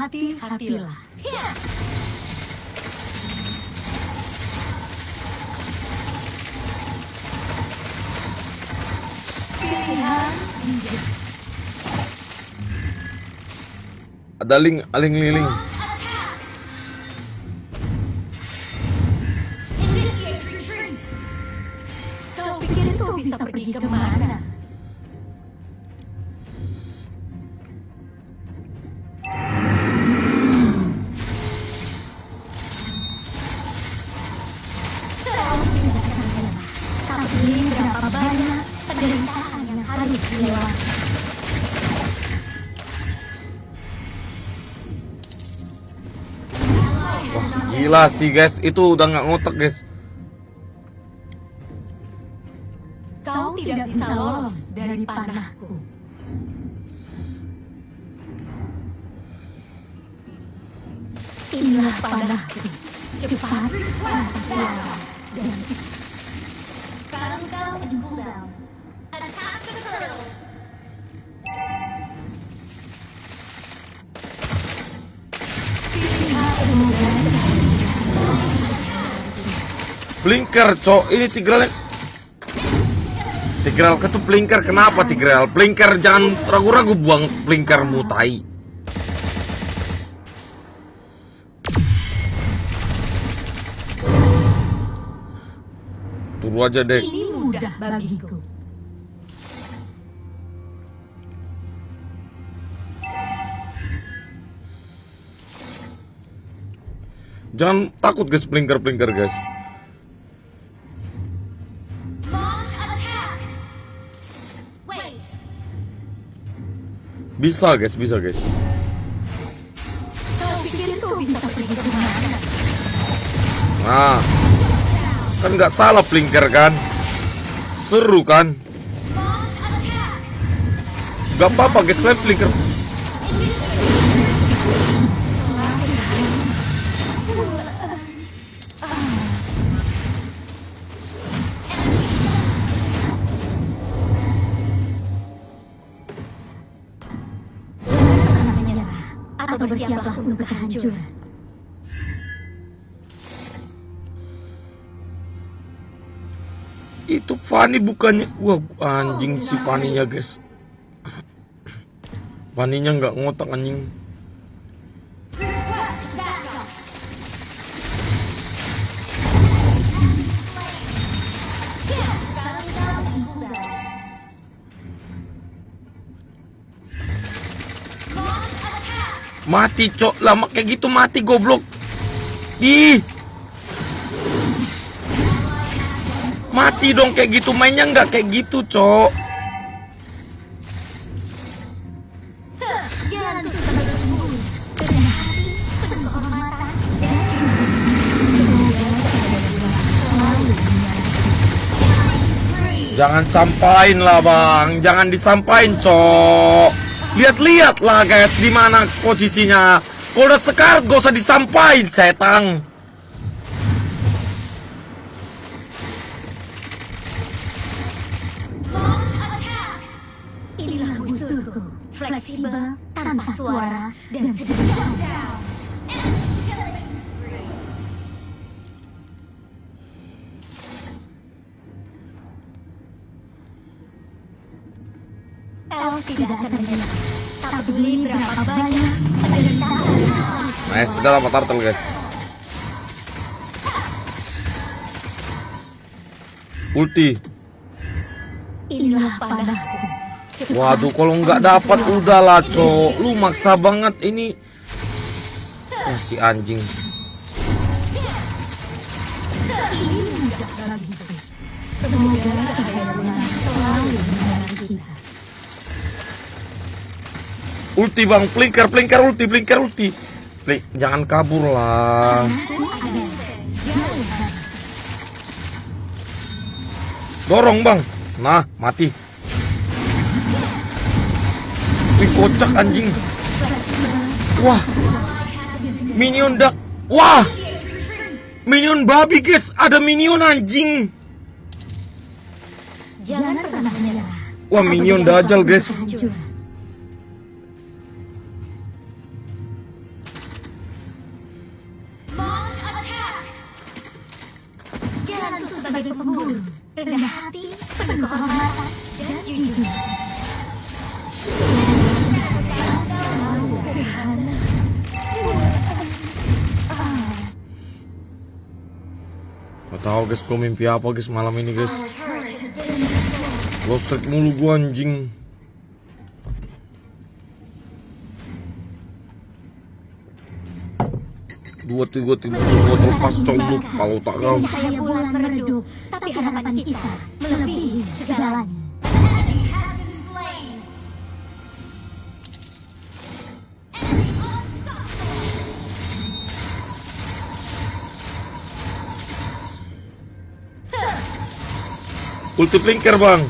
Hati-hatilah. Pilihan Ada link, aling liling. Kau pikir kau bisa pergi ke mana? Sih guys, itu udah nggak ngotak guys. Kau tidak bisa lolos dari panahku. Inilah panahku. Cepat, waspada, dan Battle down and cool down. Attack the turtle. Blinker, cok. Ini Tigreal. Tigreal ke tuh blinker. Kenapa Tigreal? Blinker jangan ragu-ragu buang blinker mutai. Tunggu aja deh. ini mudah bagiku. Jangan takut guys blinker-blinker guys. Bisa guys, bisa guys. Nah, kan nggak salah blinker kan? Seru kan? Gak apa-apa guys, kalian blinker. Atau bersiaplah untuk kehancuran. Itu Fanny bukannya? Wah anjing si Fanny-nya guys. Fanny-nya nggak ngotak anjing Mati cok. Lama kayak gitu mati goblok. Ih. Mati dong kayak gitu. Mainnya nggak kayak gitu cok. Jangan sampain lah bang. Jangan disampain cok Lihat-lihat lah guys di mana posisinya. Kalau udah sekarat gak usah disampain setang inilah musuhku, fleksibel, tanpa suara, dan sedikit udah lama turtle guys Ulti Inilah panahku. Cepat, Waduh, kalau nggak dapat udahlah, cok. Lu maksa banget ini. Oh, si anjing. Ulti bang, blinker, blinker, ulti, blinker, ulti. Blink, jangan kabur lah. Dorong bang. Nah, mati. Wih, kocak anjing. Wah. Minion dak. Wah. Minion babi guys, ada minion anjing. Jangan pernah menyerah. Wah, minion dajal guys. Gak tau guys, gue mimpi apa guys malam ini guys. Lost track mulu gue anjing. Dua tiga tiga dua terlepas combuk kalau tak kau. Tapi harapan kita melebihi segalanya. Multiplinger bang.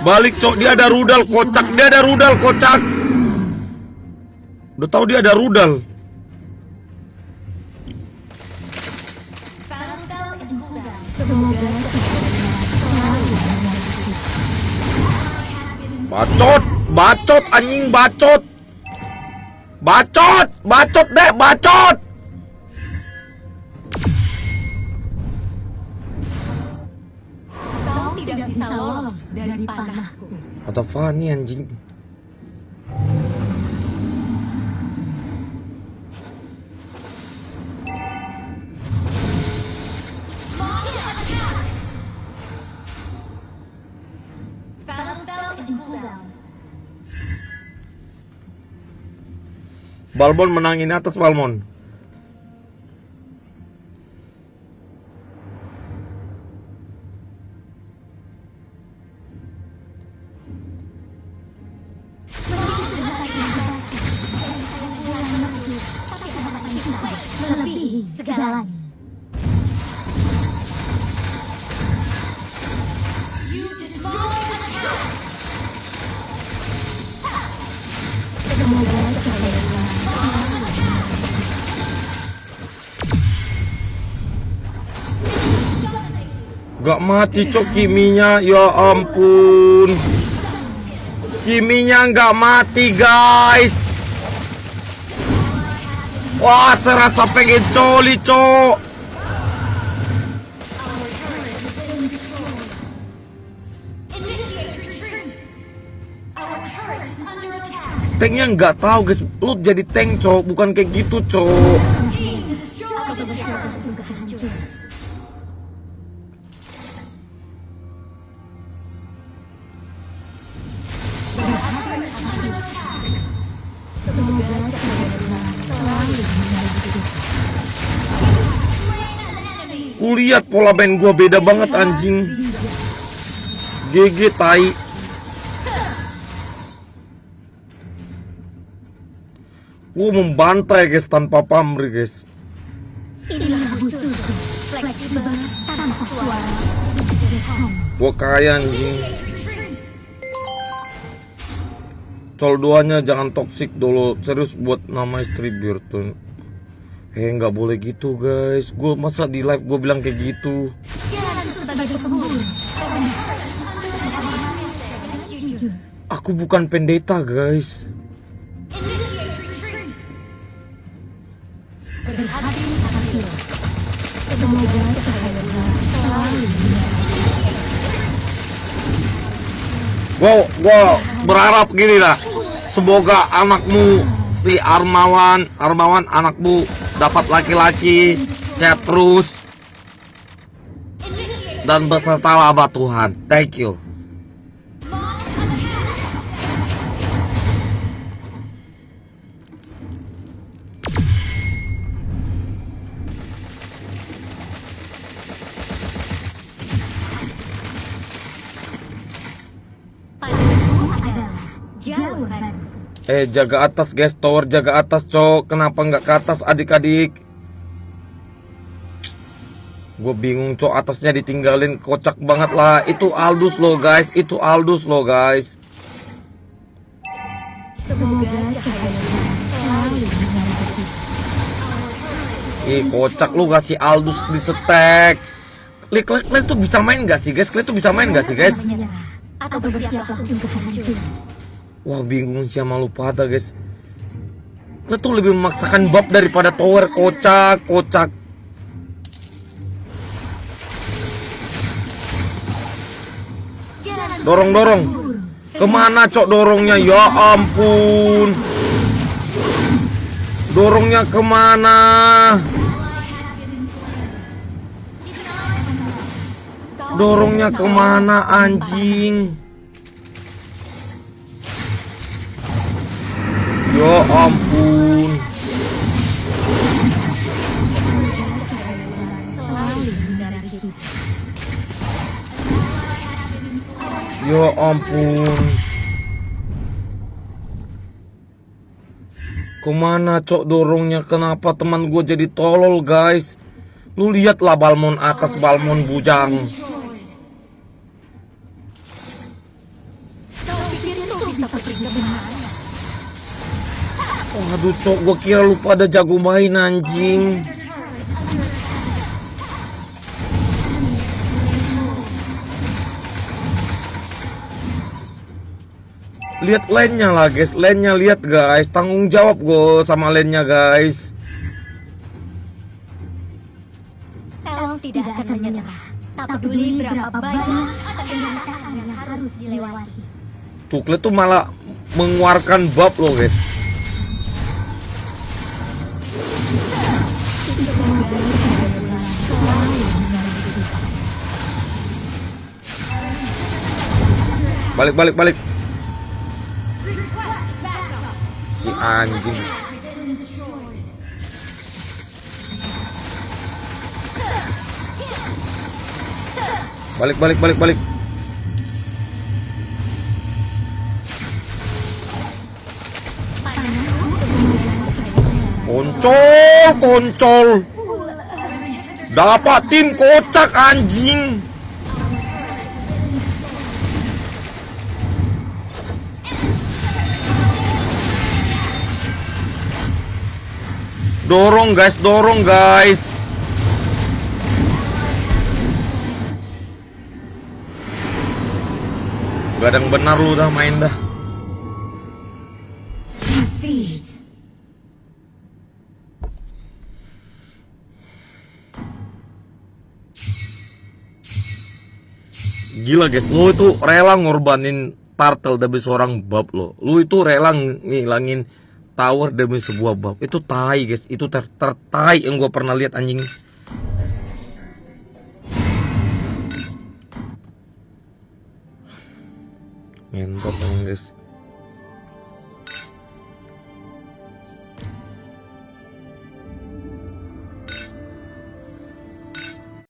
Balik cok, dia ada rudal kocak, dia ada rudal kocak. Udah tahu dia ada rudal. Bacot, bacot anjing bacot. Bacot, bacot deh, bacot. Bisa lolos dari panahku. Kata Fanny anjing. Balmon menangin atas Balmon. Segalanya. Semoga Gak mati cok kiminya, ya ampun. Kiminya gak mati guys. Wah, serasa pengen coli cok. Tanknya nggak tahu guys, lu jadi tank cok, bukan kayak gitu cok. Lihat pola main gua beda banget anjing. GG tai. Gua membantai guys tanpa pamrih guys. Gua kaya anjing. Col duanya jangan toxic dulu serius buat nama istri biar tuh. Eh nggak boleh gitu guys. Gua masa di live gua bilang kayak gitu. Aku bukan pendeta guys. Gua gua berharap gini lah. Semoga anakmu si Armawan, Armawan anakmu dapat laki-laki sehat terus dan beserta laba Tuhan. Thank you. Eh jaga atas guys, tower jaga atas cok. Kenapa nggak ke atas adik-adik? Gue bingung cok atasnya ditinggalin kocak banget lah. Itu Aldus loh guys, itu Aldus loh guys. Ih kocak lu kasih Aldus di setek. Klik klik tuh bisa main gak sih guys? Kalian tuh bisa main gak sih guys? atau bersiaplah untuk hancur. Wah bingung sih sama lupa ada guys. Lo tuh lebih memaksakan bab daripada tower. Kocak kocak. Dorong dorong. Ke mana cok dorongnya? Ya ampun. Dorongnya ke mana? Dorongnya ke mana anjing? Ya ampun. Ya ampun. Ke mana cok dorongnya? Kenapa teman gue jadi tolol guys? Lu lihatlah balmon atas balmon bujang. Waduh cok, gue kira lu pada jago main anjing. Lihat lane-nya lah guys, lane-nya lihat guys, tanggung jawab gue sama lane-nya guys. Elf tidak akan menyerah. Tak peduli berapa banyak penderitaan yang harus dilewati. Tukle tuh malah mengeluarkan bab loh guys. Balik balik balik. Si anjing. Balik balik balik balik. Koncol, koncol. Dapat tim kocak anjing. Dorong guys, dorong guys. Gadang benar lu dah main dah. Gila guys, lu itu rela ngorbanin turtle demi seorang bab lo. Lu itu rela ngilangin tower demi sebuah bab. Itu tai guys, itu ter tertai yang gua pernah lihat anjing. Ngentot guys.